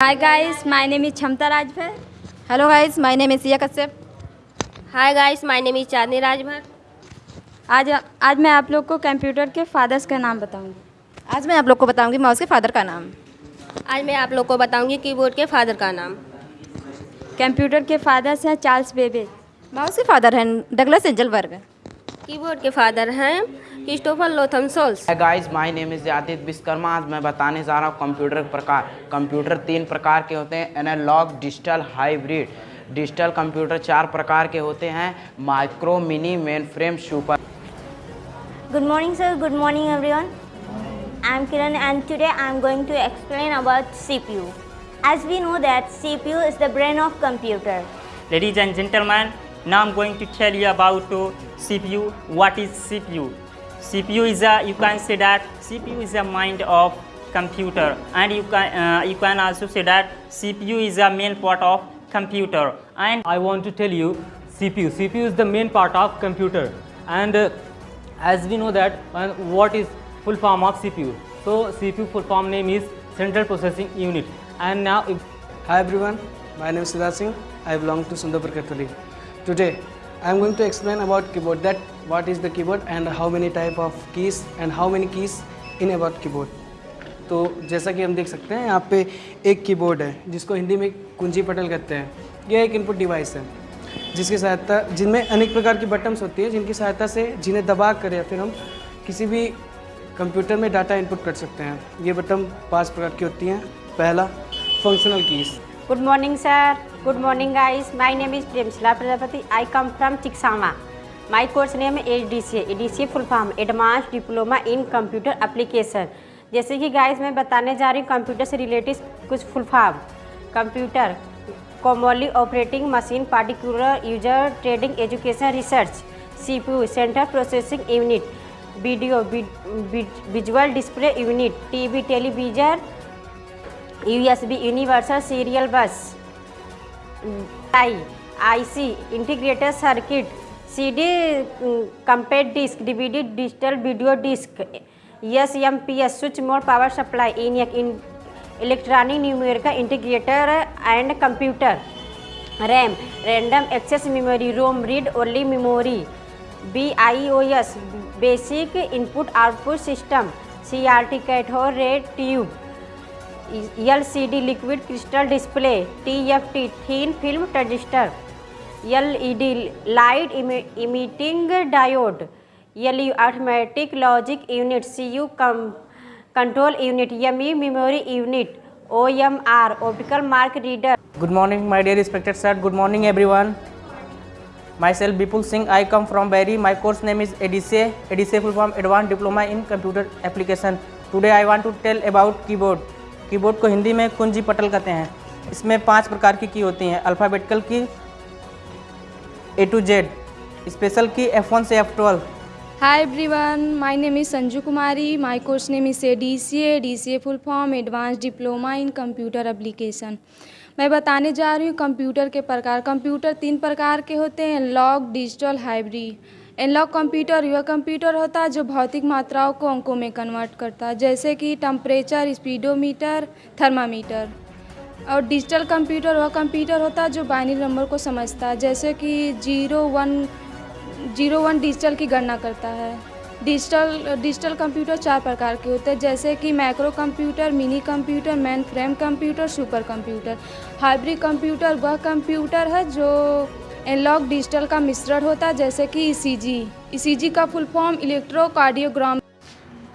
Hi guys, my name is Chamta Rajbhar. Hello guys my name is Siya Kashyap hi guys my name is Chandni Rajbhar आज आज मैं आप लोग को computer के fathers का नाम बताऊँगी। आज मैं आप लोग को बताऊँगी माउस के फादर का नाम। आज मैं आप लोग को बताऊँगी कीबोर्ड के फादर का नाम। कंप्यूटर के फादर्स हैं चार्ल्स बेबे माउस के फादर हैं डगलस एंजलबर्ग कीबोर्ड के फादर हैं Christopher Latham Sholes guys my name is Aditya Vishwakarma आज मैं बताने जा रहा हूँ कंप्यूटर प्रकार। कंप्यूटर तीन प्रकार के होते हैं analogue digital hybrid digital computer चार प्रकार के होते हैं micro mini mainframe super good morning sir good morning everyone I am Kiran and today I am going to explain about C P U as we know that C P U is the brain of computer ladies and gentleman now am going to tell you about C P U what is C P U CPU is a you can say that CPU is a mind of computer, and you can uh, you can also say that CPU is a main part of computer. And I want to tell you CPU. CPU is the main part of computer and uh, as we know that uh, what is full form of CPU. So CPU full form name is Central Processing Unit and now Hi everyone, my name is Siddharth Singh. I belong to Sundarpur Catholic. Today I am going to explain about keyboard that what is the keyboard and how many type of keys and how many keys in about keyboard. तो जैसा कि हम देख सकते हैं यहाँ पे एक कीबोर्ड है जिसको हिंदी में कुंजी पटल कहते हैं यह एक इनपुट डिवाइस है जिसकी सहायता जिनमें अनेक प्रकार की बटन्स होती है जिनकी सहायता से जिन्हें दबा कर या फिर हम किसी भी कंप्यूटर में डाटा इनपुट कर सकते हैं ये बटन पाँच प्रकार की होती हैं पहला functional keys Good morning, sir. Good morning, guys. My name is Premshila Prajapati. I come from Chiksama. My course name is ADCA. ADCA full form advance diploma in computer Application. जैसे कि guys मैं बताने जा रही हूँ computer से related कुछ full form computer commonly operating machine particular user trading education research CPU central processing unit video visual display unit TV television USB universal serial bus I IC integrated circuit CD compact disc DVD digital video disc S M P S switch mode power supply in electronic numerical integrator and computer RAM random access memory ROM read only memory B I O S basic input output system C R T cathode ray tube L C D liquid crystal display T F T thin film transistor L light emitting diode L automatic logic unit C U come control unit M E memory unit O M R optical mark reader good morning my dear respected sir good morning everyone myself Bipul Singh I come from Bairi my course name is ADC ADC full form advance diploma in computer application today I want to tell about keyboard keyboard को हिंदी में कुंजी पटल कहते हैं। इसमें पाँच प्रकार की की होती हैं। Alphabetical key A to Z special key F one से F twelve Hi everyone, my name is Sanju Kumari. My course name is ADCA. DCA full form Advanced diploma in computer Application. मैं बताने जा रही हूँ computer के प्रकार computer तीन प्रकार के होते हैं log digital hybrid analog computer वह कंप्यूटर होता है जो भौतिक मात्राओं को अंकों में कन्वर्ट करता है जैसे कि टम्परेचर स्पीडोमीटर थर्मामीटर और डिजिटल कंप्यूटर वह कंप्यूटर होता है जो बाइनरी नंबर को समझता है, जैसे कि zero one zero one digital की गणना करता है। डिजिटल डिजिटल कंप्यूटर चार प्रकार के होते हैं, जैसे कि macro computer, mini computer, mainframe computer, super computer. Hybrid computer वह कंप्यूटर है जो एनलॉग डिजिटल का मिश्रण होता है, जैसे कि ईसीजी। ईसीजी का full form electrocardiogram.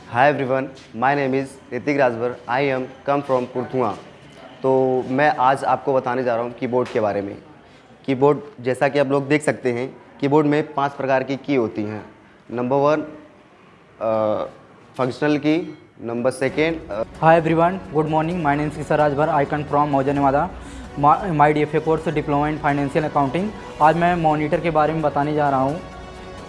Hi everyone my name is Hrithik Rajbhar I am come from Purthua तो मैं आज आपको बताने जा रहा हूँ कीबोर्ड के बारे में कीबोर्ड जैसा कि आप लोग देख सकते हैं कीबोर्ड में पाँच प्रकार की की होती हैं number one functional key number second everyone, good morning. My name is Kisa Rajbhar. I come from Mauja Nevada. My, my DFA course diploma in financial accounting आज मैं मॉनिटर के बारे में बताने जा रहा हूँ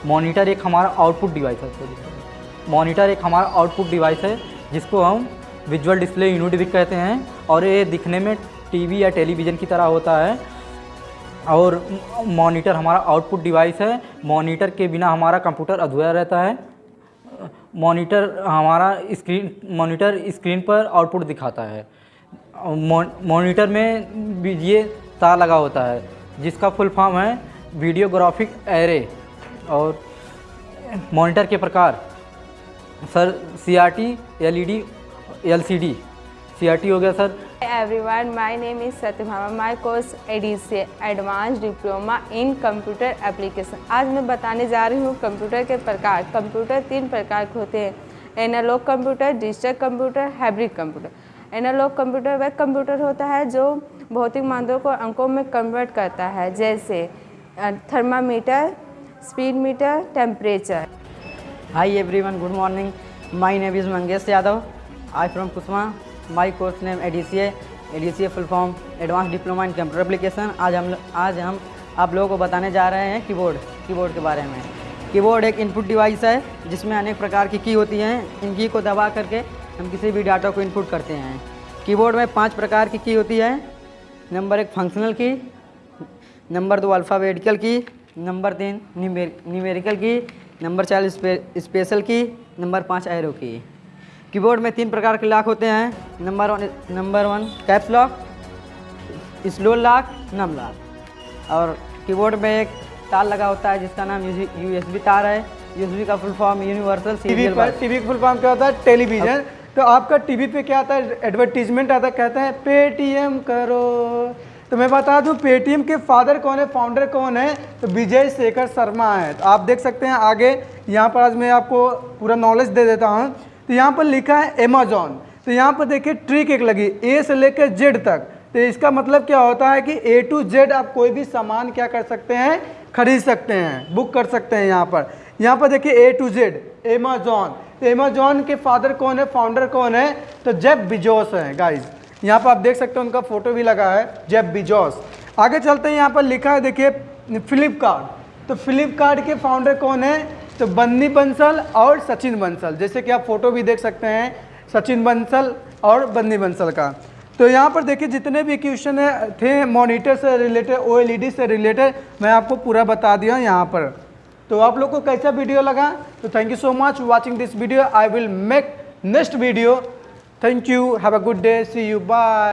मॉनिटर एक हमारा आउटपुट डिवाइस है मॉनिटर एक हमारा आउटपुट डिवाइस है जिसको हम विजुअल डिस्प्ले यूनिट भी कहते हैं और ये दिखने में टीवी या टेलीविज़न की तरह होता है। और मॉनिटर हमारा आउटपुट डिवाइस है। मॉनिटर के बिना हमारा कंप्यूटर अधूरा रहता है। मॉनिटर हमारा स्क्रीन, मॉनिटर स्क्रीन पर आउटपुट दिखाता है। मॉनिटर में ये तार लगा होता है, जिसका फुल फॉर्म है वीडियोग्राफिक एरे और मॉनिटर के प्रकार। Sir C R T L E D L C D C R T हो गया sir. Everyone my name is satyabhama my course ADCA advanced diploma in computer application. आज मैं बताने जा रही हूँ कंप्यूटर के प्रकार। कंप्यूटर तीन प्रकार के होते हैं। Analog computer digital computer hybrid computer analog computer वह कंप्यूटर होता है जो भौतिक मानदंडों को अंकों में कन्वर्ट करता है जैसे thermometer speed meter temperature Hi everyone, good morning. My name is Mangesh Yadav. I from Kusma. My course name ADCA. ADCA full form advance diploma in computer Application. आज हम आज हम आप लोगों को बताने जा रहे हैं कीबोर्ड कीबोर्ड के बारे में कीबोर्ड एक इनपुट डिवाइस है, जिसमें अनेक प्रकार की की होती हैं इन की को दबा करके हम किसी भी डाटा को इनपुट करते हैं कीबोर्ड में पाँच प्रकार की की होती है नंबर एक फंक्शनल की नंबर दो अल्फ़ाबेटिकल की नंबर तीन न्यूमेरिकल की नंबर चार स्पेशल की नंबर पाँच एरो की कीबोर्ड में तीन प्रकार के लॉक होते हैं। Number one number one caps lock scroll lock num lock और कीबोर्ड में एक तार लगा होता है जिसका नाम यूएसबी तार है। यूएसबी का full form universal TV serial पर टीवी का फुल फॉर्म क्या होता है? टेलीविज़न तो आपका टीवी पे क्या आता है? एडवर्टीजमेंट आता है कहता है पेटीएम करो। तो मैं बता दूँ पेटीएम के फादर कौन है? फाउंडर कौन है? तो विजय शेखर शर्मा है। तो आप देख सकते हैं आगे यहाँ पर आज मैं आपको पूरा नॉलेज दे देता हूँ। तो यहाँ पर लिखा है अमेजोन तो यहाँ पर देखिए ट्रिक एक लगी ए से लेकर जेड तक। तो इसका मतलब क्या होता है कि ए टू जेड आप कोई भी सामान क्या कर सकते हैं, खरीद सकते हैं बुक कर सकते हैं यहाँ पर। यहाँ पर देखिए ए टू जेड एमेजॉन तो अमेजोन के फादर कौन है फाउंडर कौन है? तो जेब बिजोस है गाइज़ यहाँ पर आप देख सकते हैं उनका फ़ोटो भी लगा है जेब बिजोस आगे चलते हैं, यहाँ पर लिखा है, देखिए फ्लिपकार्ट तो फ्लिपकार्ट के फाउंडर कौन है? तो बन्नी बंसल और सचिन बंसल, जैसे कि आप फ़ोटो भी देख सकते हैं, सचिन बंसल और बन्नी बंसल का। तो यहाँ पर देखिए, जितने भी क्वेश्चन थे मॉनिटर से रिलेटेड ओएलईडी से रिलेटेड, मैं आपको पूरा बता दिया यहाँ पर। तो आप लोग को कैसा वीडियो लगा? तो thank you so much watching this video I will make next video thank you have a good day see you bye